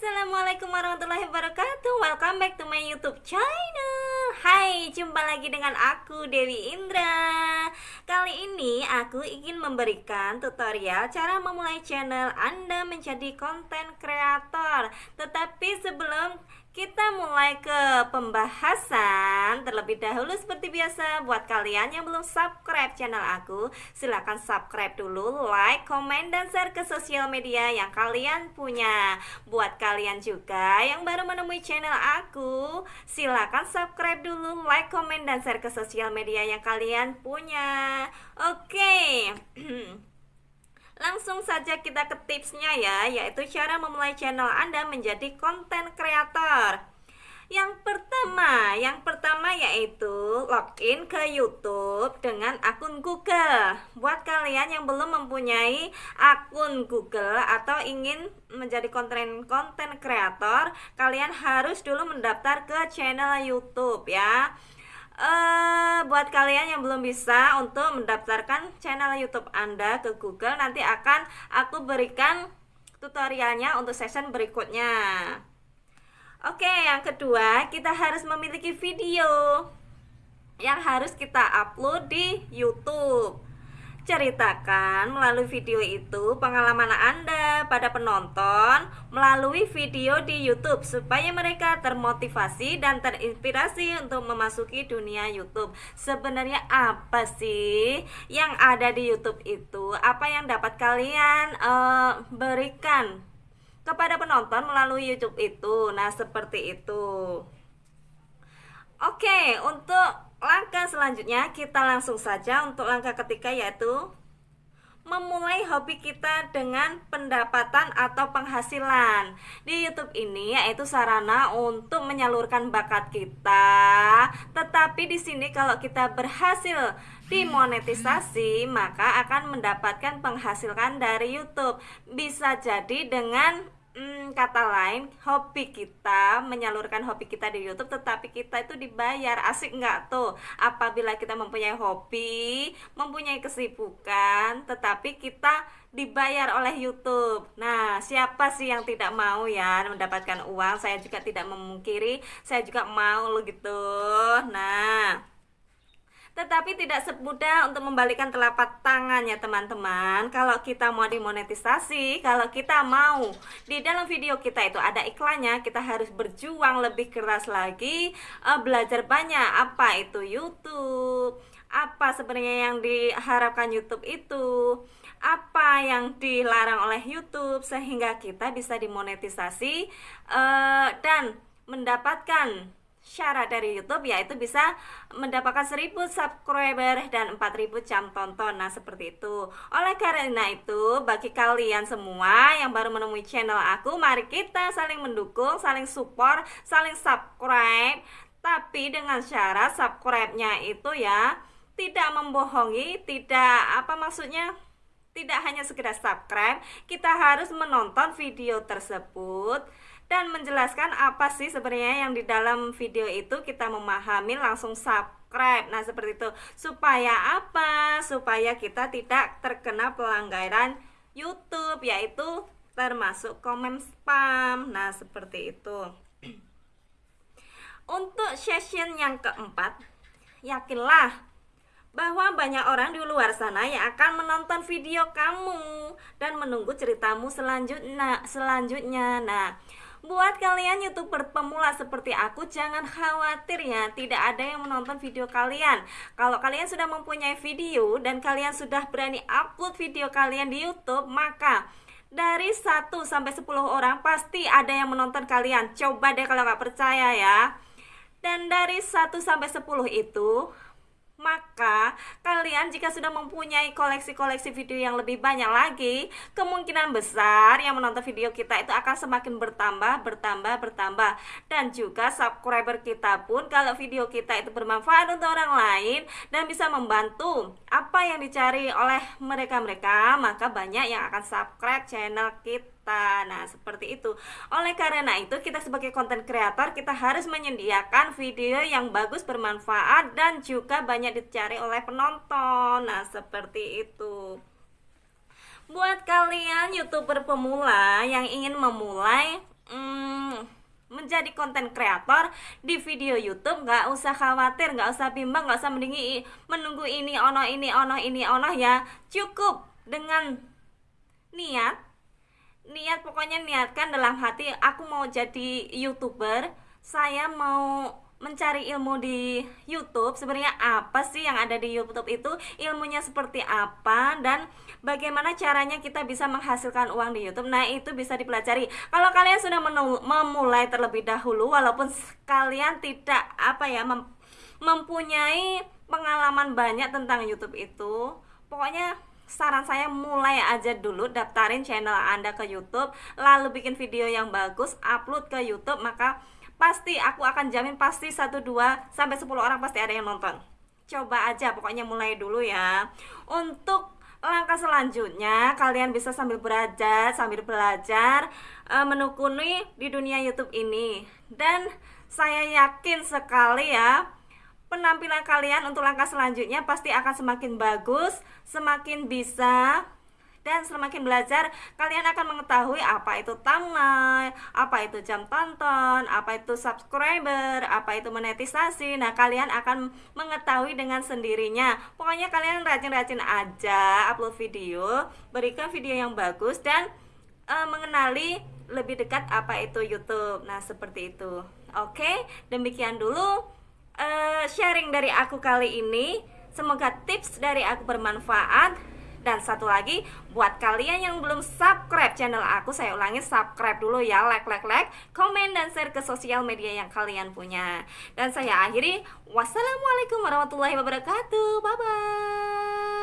Assalamualaikum warahmatullahi wabarakatuh. Welcome back to my youtube channel. Hai, jumpa lagi dengan aku Dewi Indra. Kali ini aku ingin memberikan tutorial cara memulai channel Anda menjadi konten kreator Tetapi sebelum kita mulai ke pembahasan Terlebih dahulu seperti biasa. Buat kalian yang belum subscribe channel aku Silahkan subscribe dulu Like, komen, dan share ke sosial media yang kalian punya. Buat kalian juga yang baru menemui channel aku Silahkan subscribe dulu Like, komen, dan share ke sosial media yang kalian punya. Oke Langsung saja kita ke tipsnya ya, yaitu cara memulai channel Anda menjadi konten kreator. Yang pertama, yang pertama yaitu login ke YouTube dengan akun Google. Buat kalian yang belum mempunyai akun Google atau ingin menjadi konten konten kreator, kalian harus dulu mendaftar ke channel YouTube ya uh, buat kalian yang belum bisa untuk mendaftarkan channel YouTube Anda ke Google nanti akan aku berikan tutorialnya untuk session berikutnya. Oke, yang kedua, kita harus memiliki video yang harus kita upload di YouTube. Ceritakan melalui video itu pengalaman Anda pada penonton melalui video di YouTube supaya mereka termotivasi dan terinspirasi untuk memasuki dunia YouTube. Sebenarnya apa sih yang ada di YouTube itu? Apa yang dapat kalian uh, berikan kepada penonton melalui YouTube itu? Nah, seperti itu. Oke, untuk langkah selanjutnya kita langsung saja untuk langkah ketiga yaitu memulai hobi kita dengan pendapatan atau penghasilan di YouTube ini yaitu sarana untuk menyalurkan bakat kita. Tetapi di sini kalau kita berhasil dimonetisasi maka akan mendapatkan penghasilan dari YouTube. Bisa jadi dengan hmm, kata lain hobi kita menyalurkan hobi kita di YouTube tetapi kita itu dibayar. Asik nggak tuh? Apabila kita mempunyai hobi mempunyai kesibukan tetapi kita dibayar oleh YouTube. Nah siapa sih yang tidak mau ya mendapatkan uang? Saya juga tidak memungkiri saya juga mau lo gitu. Nah tetapi tidak semudah untuk membalikan telapak tangan ya teman-teman. Kalau kita mau dimonetisasi Kalau kita mau di dalam video kita itu ada iklannya Kita harus berjuang lebih keras lagi uh, Belajar banyak apa itu YouTube Apa sebenarnya yang diharapkan YouTube itu apa yang dilarang oleh YouTube sehingga kita bisa dimonetisasi uh, dan mendapatkan syarat dari YouTube yaitu bisa mendapatkan 1000 subscriber dan 4000 jam tonton. Nah, seperti itu. Oleh karena itu, bagi kalian semua yang baru menemui channel aku, mari kita saling mendukung, saling support, saling subscribe. Tapi dengan syarat subscribe-nya itu ya tidak membohongi, tidak apa maksudnya? Tidak hanya sekedar subscribe, kita harus menonton video tersebut dan menjelaskan apa sih sebenarnya yang di dalam video itu kita memahami langsung subscribe. Nah seperti itu. Supaya apa? Supaya kita tidak terkena pelanggaran YouTube yaitu termasuk komen spam. Nah seperti itu. Untuk session yang keempat yakinlah bahwa banyak orang di luar sana yang akan menonton video kamu dan menunggu ceritamu selanjutnya selanjutnya. Nah, Buat kalian youtuber pemula seperti aku Jangan khawatir ya Tidak ada yang menonton video kalian. Kalau kalian sudah mempunyai video Dan kalian sudah berani upload video kalian di youtube Maka dari 1 sampai 10 orang pasti ada yang menonton kalian. Coba deh kalau nggak percaya ya. Dan dari 1 sampai 10 itu maka kalian jika sudah mempunyai koleksi-koleksi video yang lebih banyak lagi, kemungkinan besar yang menonton video kita itu akan semakin bertambah, bertambah, bertambah. Dan juga subscriber kita pun kalau video kita itu bermanfaat untuk orang lain dan bisa membantu apa yang dicari oleh mereka-mereka, maka banyak yang akan subscribe channel kita kita. Nah, seperti itu. Oleh karena itu, kita sebagai konten kreator kita harus menyediakan video yang bagus, bermanfaat dan juga banyak dicari oleh penonton. Nah, seperti itu. Buat kalian YouTuber pemula yang ingin memulai hmm, menjadi konten kreator di video YouTube nggak usah khawatir nggak usah bimbang nggak usah mendingi menunggu ini ono ini ono ini ono ya cukup dengan niat niat pokoknya niatkan dalam hati aku mau jadi youtuber saya mau mencari ilmu di YouTube sebenarnya apa sih yang ada di YouTube itu ilmunya seperti apa dan bagaimana caranya kita bisa menghasilkan uang di YouTube. Nah itu bisa dipelajari. Kalau kalian sudah memulai terlebih dahulu walaupun kalian tidak apa ya mem mempunyai pengalaman banyak tentang YouTube itu pokoknya saran saya mulai aja dulu daftarin channel Anda ke YouTube lalu bikin video yang bagus upload ke YouTube maka pasti aku akan jamin pasti 1 2 sampai 10 orang pasti ada yang nonton. Coba aja pokoknya mulai dulu ya. Untuk langkah selanjutnya kalian bisa sambil belajar, sambil belajar uh, menekuni di dunia YouTube ini. Dan saya yakin sekali ya penampilan kalian untuk langkah selanjutnya pasti akan semakin bagus, semakin bisa dan semakin belajar kalian akan mengetahui apa itu thumbnail, apa itu jam tonton, apa itu subscriber, apa itu monetisasi. Nah, kalian akan mengetahui dengan sendirinya. Pokoknya kalian rajin-rajin aja upload video, berikan video yang bagus dan uh, mengenali lebih dekat apa itu YouTube. Nah, seperti itu. Oke, demikian dulu uh, sharing dari aku kali ini. Semoga tips dari aku bermanfaat dan satu lagi, buat kalian yang belum subscribe channel aku, saya ulangi subscribe dulu ya, like, like, like, komen dan share ke sosial media yang kalian punya. Dan saya akhiri, wassalamualaikum warahmatullahi wabarakatuh, bye bye.